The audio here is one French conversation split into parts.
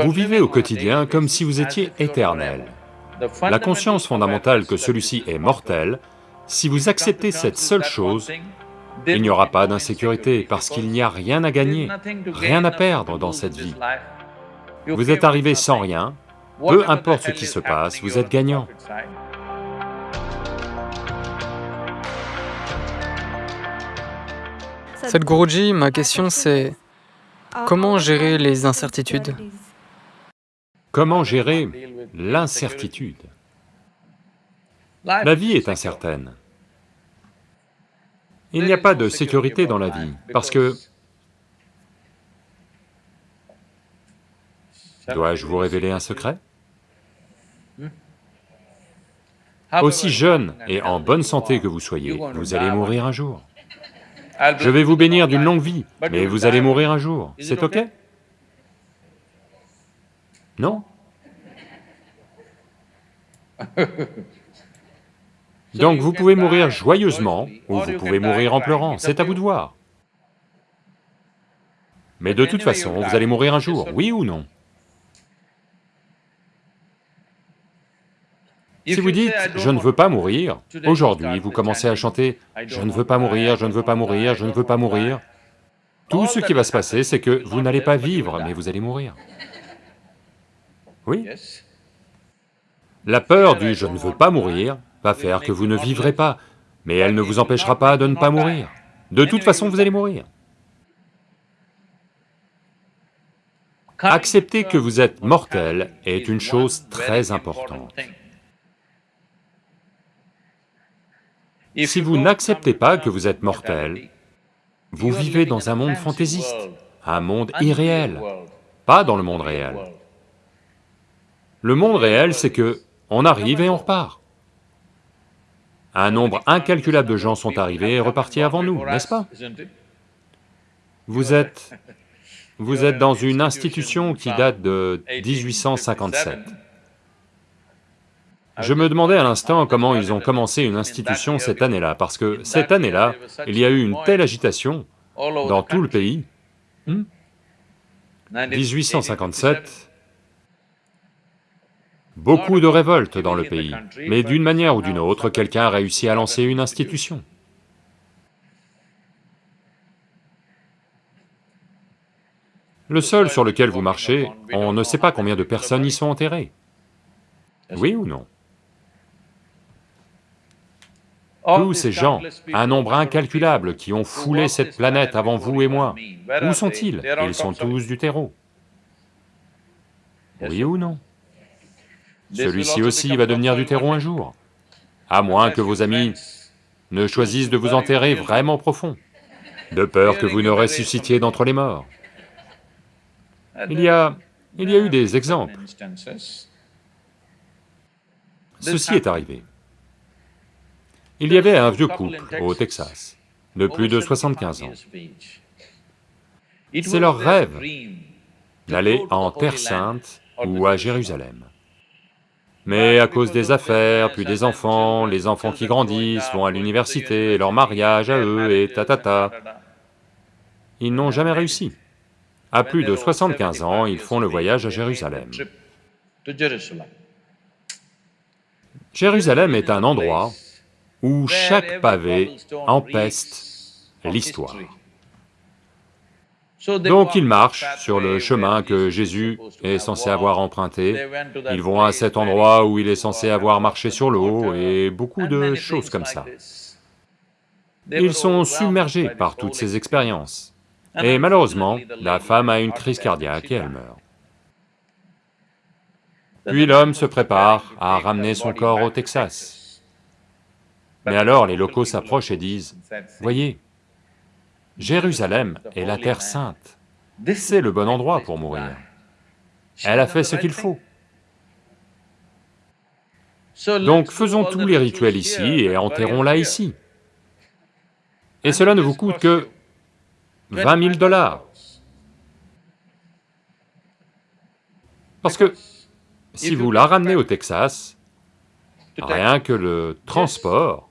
Vous vivez au quotidien comme si vous étiez éternel. La conscience fondamentale que celui-ci est mortel, si vous acceptez cette seule chose, il n'y aura pas d'insécurité parce qu'il n'y a rien à gagner, rien à perdre dans cette vie. Vous êtes arrivé sans rien, peu importe ce qui se passe, vous êtes gagnant. Sadhguruji, ma question c'est comment gérer les incertitudes? Comment gérer l'incertitude? La vie est incertaine. Il n'y a pas de sécurité dans la vie, parce que... Dois-je vous révéler un secret? Aussi jeune et en bonne santé que vous soyez, vous allez mourir un jour. Je vais vous bénir d'une longue vie, mais vous allez mourir un jour, c'est ok? Non. Donc vous pouvez mourir joyeusement ou vous pouvez mourir en pleurant, c'est à vous de voir. Mais de toute façon, vous allez mourir un jour, oui ou non. Si vous dites « je ne veux pas mourir », aujourd'hui vous commencez à chanter « je ne veux pas mourir, je ne veux pas mourir, je ne veux pas mourir », tout ce qui va se passer, c'est que vous n'allez pas vivre, mais vous allez mourir. Oui La peur du « je ne veux pas mourir » va faire que vous ne vivrez pas, mais elle ne vous empêchera pas de ne pas mourir. De toute façon, vous allez mourir. Accepter que vous êtes mortel est une chose très importante. Si vous n'acceptez pas que vous êtes mortel, vous vivez dans un monde fantaisiste, un monde irréel, pas dans le monde réel. Le monde réel, c'est que on arrive et on repart. Un nombre incalculable de gens sont arrivés et repartis avant nous, n'est-ce pas? Vous êtes... vous êtes dans une institution qui date de 1857. Je me demandais à l'instant comment ils ont commencé une institution cette année-là, parce que cette année-là, il y a eu une telle agitation dans tout le pays. 1857, hmm? Beaucoup de révoltes dans le pays, mais d'une manière ou d'une autre, quelqu'un a réussi à lancer une institution. Le sol sur lequel vous marchez, on ne sait pas combien de personnes y sont enterrées. Oui ou non? Tous ces gens, un nombre incalculable qui ont foulé cette planète avant vous et moi, où sont-ils? Ils sont tous du terreau. Oui ou non? Celui-ci aussi va devenir du terreau un jour, à moins que vos amis ne choisissent de vous enterrer vraiment profond, de peur que vous ne ressuscitiez d'entre les morts. Il y a... il y a eu des exemples. Ceci est arrivé. Il y avait un vieux couple au Texas, de plus de 75 ans. C'est leur rêve d'aller en Terre Sainte ou à Jérusalem. Mais à cause des affaires, puis des enfants, les enfants qui grandissent, vont à l'université, leur mariage à eux et ta-ta-ta, ils n'ont jamais réussi. À plus de 75 ans, ils font le voyage à Jérusalem. Jérusalem est un endroit où chaque pavé empeste l'histoire. Donc ils marchent sur le chemin que Jésus est censé avoir emprunté, ils vont à cet endroit où il est censé avoir marché sur l'eau et beaucoup de choses comme ça. Ils sont submergés par toutes ces expériences. Et malheureusement, la femme a une crise cardiaque et elle meurt. Puis l'homme se prépare à ramener son corps au Texas. Mais alors les locaux s'approchent et disent, « Voyez, Jérusalem est la terre sainte, c'est le bon endroit pour mourir. Elle a fait ce qu'il faut. Donc faisons tous les rituels ici et enterrons-la ici. Et cela ne vous coûte que 20 000 dollars. Parce que si vous la ramenez au Texas, Rien que le transport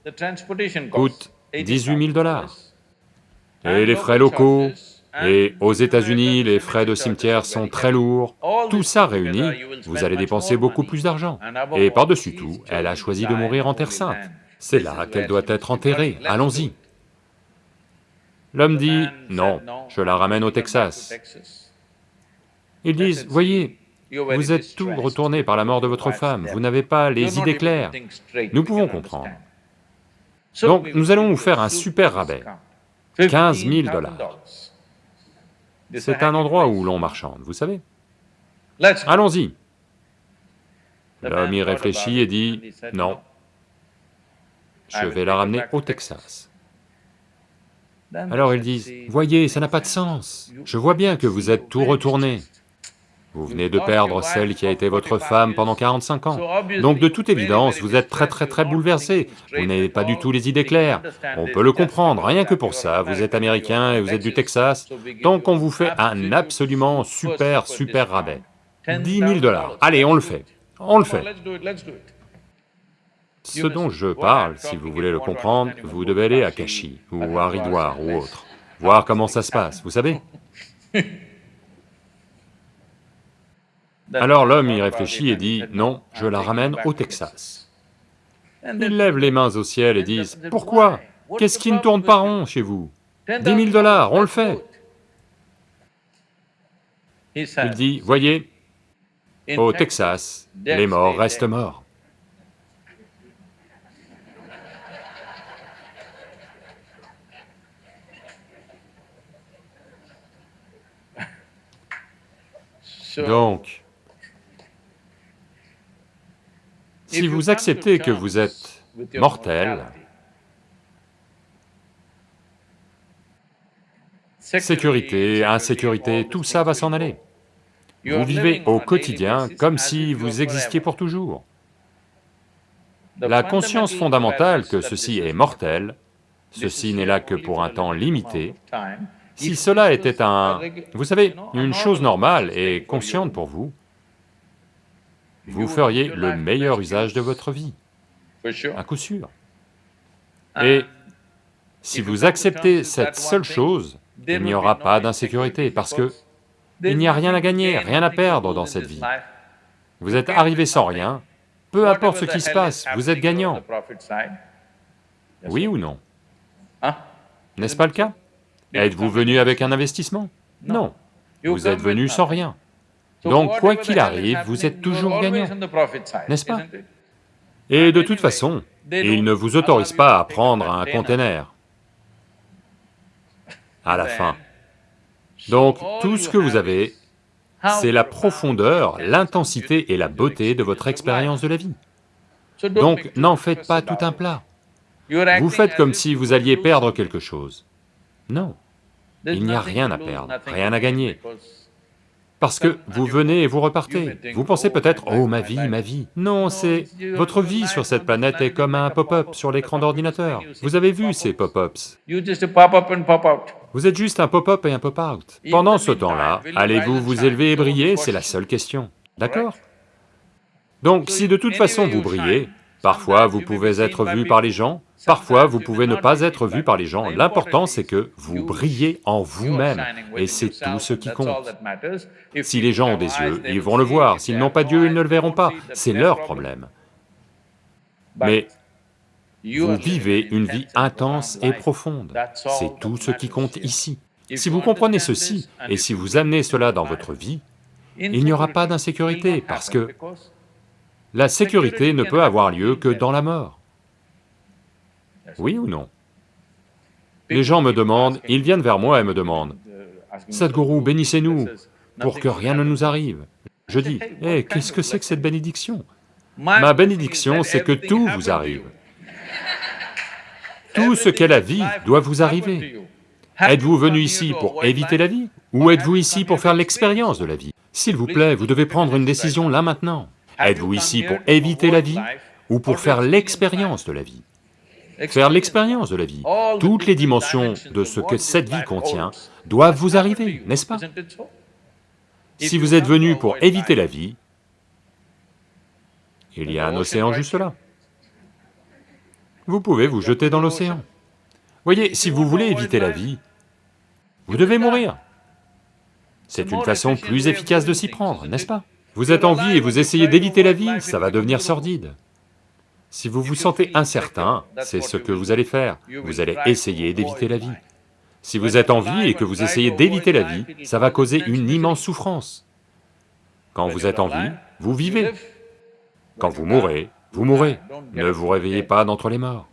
coûte 18 000 dollars. Et les frais locaux, Et aux États-Unis, les frais de cimetière sont très lourds. Tout ça réuni, vous allez dépenser beaucoup plus d'argent. Et par-dessus tout, elle a choisi de mourir en Terre Sainte. C'est là qu'elle doit être enterrée, allons-y. L'homme dit, non, je la ramène au Texas. Ils disent, voyez, vous êtes tout retourné par la mort de votre femme, vous n'avez pas les idées claires. Nous pouvons comprendre. Donc nous allons vous faire un super rabais, 15 000 dollars. C'est un endroit où l'on marchande, vous savez. Allons-y. L'homme y réfléchit et dit, non, je vais la ramener au Texas. Alors ils disent, voyez, ça n'a pas de sens, je vois bien que vous êtes tout retourné. Vous venez de perdre celle qui a été votre femme pendant 45 ans. Donc de toute évidence, vous êtes très très très bouleversé, vous n'avez pas du tout les idées claires. On peut le comprendre, rien que pour ça, vous êtes américain et vous êtes du Texas, donc on vous fait un absolument super super rabais. 10 000 dollars, allez on le fait, on le fait. Ce dont je parle, si vous voulez le comprendre, vous devez aller à Kashi, ou à Haridwar, ou autre, voir comment ça se passe, vous savez? Alors l'homme y réfléchit et dit, non, je la ramène au Texas. Ils lèvent les mains au ciel et disent, pourquoi? Qu'est-ce qui ne tourne pas rond chez vous? 10 000 dollars, on le fait. Il dit, voyez, au Texas, les morts restent morts. Donc, si vous acceptez que vous êtes mortel, sécurité, insécurité, tout ça va s'en aller. Vous vivez au quotidien comme si vous existiez pour toujours. La conscience fondamentale que ceci est mortel, ceci n'est là que pour un temps limité, si cela était un, vous savez, une chose normale et consciente pour vous, vous feriez le meilleur usage de votre vie, à coup sûr. Et si vous acceptez cette seule chose, il n'y aura pas d'insécurité, parce que il n'y a rien à gagner, rien à perdre dans cette vie. Vous êtes arrivé sans rien, peu importe ce qui se passe, vous êtes gagnant. Oui ou non? N'est-ce pas le cas? Êtes-vous venu avec un investissement? Non, vous êtes venu sans rien. Donc quoi qu'il arrive, vous êtes toujours gagnant, n'est-ce pas? Et de toute façon, ils ne vous autorisent pas à prendre un conteneur à la fin. Donc tout ce que vous avez, c'est la profondeur, l'intensité et la beauté de votre expérience de la vie. Donc n'en faites pas tout un plat. Vous faites comme si vous alliez perdre quelque chose. Non, il n'y a rien à perdre, rien à gagner. Parce que vous venez et vous repartez. Vous pensez peut-être, oh ma vie, ma vie. Non, c'est... Votre vie sur cette planète est comme un pop-up sur l'écran d'ordinateur. Vous avez vu ces pop-ups? Vous êtes juste un pop-up et un pop-out. Pendant ce temps-là, allez-vous vous élever et briller? C'est la seule question, d'accord? Donc si de toute façon vous brillez, parfois vous pouvez être vu par les gens, Parfois, vous pouvez ne pas être vu par les gens, l'important c'est que vous brillez en vous-même, et c'est tout ce qui compte. Si les gens ont des yeux, ils vont le voir, s'ils n'ont pas d'yeux, ils ne le verront pas, c'est leur problème. Mais vous vivez une vie intense et profonde, c'est tout ce qui compte ici. Si vous comprenez ceci, et si vous amenez cela dans votre vie, il n'y aura pas d'insécurité, parce que la sécurité ne peut avoir lieu que dans la mort. Oui ou non? Les gens me demandent, ils viennent vers moi et me demandent, « Sadhguru, bénissez-nous pour que rien ne nous arrive. » Je dis, « Eh, qu'est-ce que c'est que cette bénédiction ?» Ma bénédiction, c'est que tout vous arrive. Tout ce qu'est la vie doit vous arriver. Êtes-vous venu ici pour éviter la vie ou êtes-vous ici pour faire l'expérience de la vie? S'il vous plaît, vous devez prendre une décision là maintenant. Êtes-vous ici pour éviter la vie ou pour faire l'expérience de la vie? Faire l'expérience de la vie. Toutes les dimensions de ce que cette vie contient doivent vous arriver, n'est-ce pas? Si vous êtes venu pour éviter la vie, il y a un océan juste là. Vous pouvez vous jeter dans l'océan. Voyez, si vous voulez éviter la vie, Vous devez mourir. C'est une façon plus efficace de s'y prendre, n'est-ce pas? Vous êtes en vie et vous essayez d'éviter la vie, ça va devenir sordide. Si vous vous sentez incertain, c'est ce que vous allez faire, vous allez essayer d'éviter la vie. Si vous êtes en vie et que vous essayez d'éviter la vie, ça va causer une immense souffrance. Quand vous êtes en vie, vous vivez. Quand vous mourrez, vous mourrez. Ne vous réveillez pas d'entre les morts.